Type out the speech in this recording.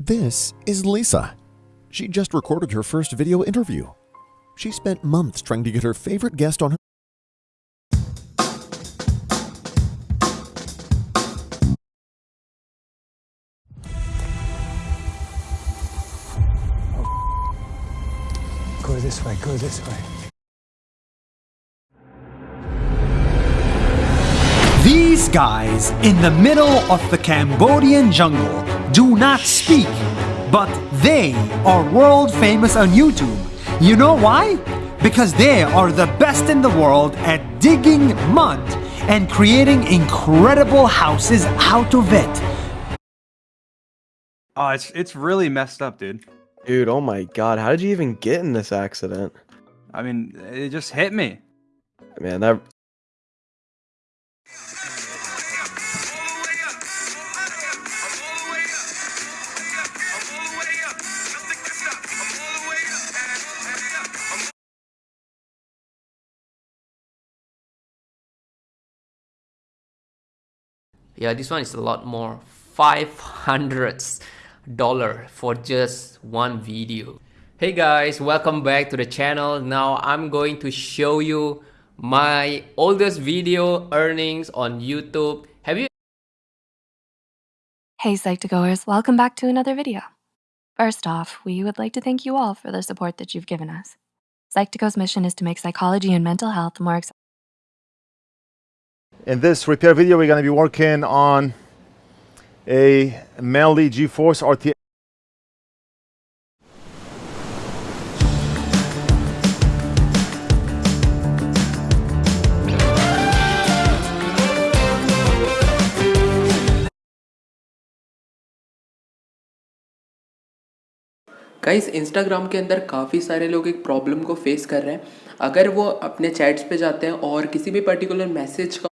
This is Lisa. She just recorded her first video interview. She spent months trying to get her favorite guest on her. Go this way, go this way. These guys in the middle of the Cambodian jungle do not speak, but they are world famous on YouTube. You know why? Because they are the best in the world at digging mud and creating incredible houses out of it. Oh, it's it's really messed up, dude. Dude, oh my god, how did you even get in this accident? I mean, it just hit me. Man, that yeah this one is a lot more 500 dollar for just one video hey guys welcome back to the channel now i'm going to show you my oldest video earnings on youtube have you Hey Psych2Goers, welcome back to another video. First off, we would like to thank you all for the support that you've given us. Psych2Go's mission is to make psychology and mental health more accessible. In this repair video, we're gonna be working on a Manly GeForce RT. Guys Instagram के अंदर काफ़ी सारे लोग एक problem को face कर रहे हैं अगर वो अपने चैट्स पे जाते हैं और किसी भी पर्टिकुलर मैसेज का